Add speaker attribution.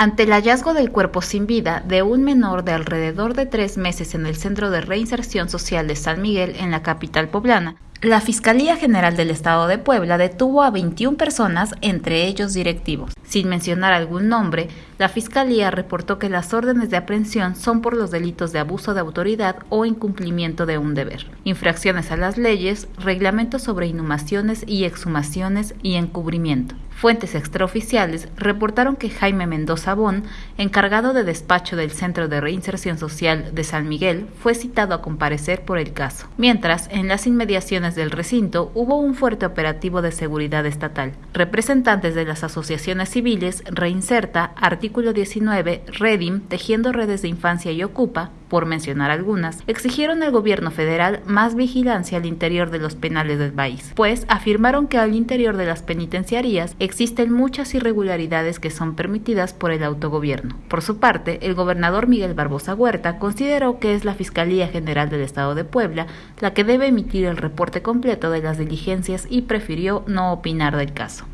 Speaker 1: Ante el hallazgo del cuerpo sin vida de un menor de alrededor de tres meses en el Centro de Reinserción Social de San Miguel en la capital poblana, la Fiscalía General del Estado de Puebla detuvo a 21 personas, entre ellos directivos. Sin mencionar algún nombre, la Fiscalía reportó que las órdenes de aprehensión son por los delitos de abuso de autoridad o incumplimiento de un deber, infracciones a las leyes, reglamentos sobre inhumaciones y exhumaciones y encubrimiento. Fuentes extraoficiales reportaron que Jaime Mendoza Bon, encargado de despacho del Centro de Reinserción Social de San Miguel, fue citado a comparecer por el caso, mientras en las inmediaciones del recinto hubo un fuerte operativo de seguridad estatal. Representantes de las asociaciones civiles Reinserta, Artículo 19, Redim, Tejiendo Redes de Infancia y Ocupa, por mencionar algunas, exigieron al gobierno federal más vigilancia al interior de los penales del país, pues afirmaron que al interior de las penitenciarías existen muchas irregularidades que son permitidas por el autogobierno. Por su parte, el gobernador Miguel Barbosa Huerta consideró que es la Fiscalía General del Estado de Puebla la que debe emitir el reporte completo de las diligencias y prefirió no opinar del caso.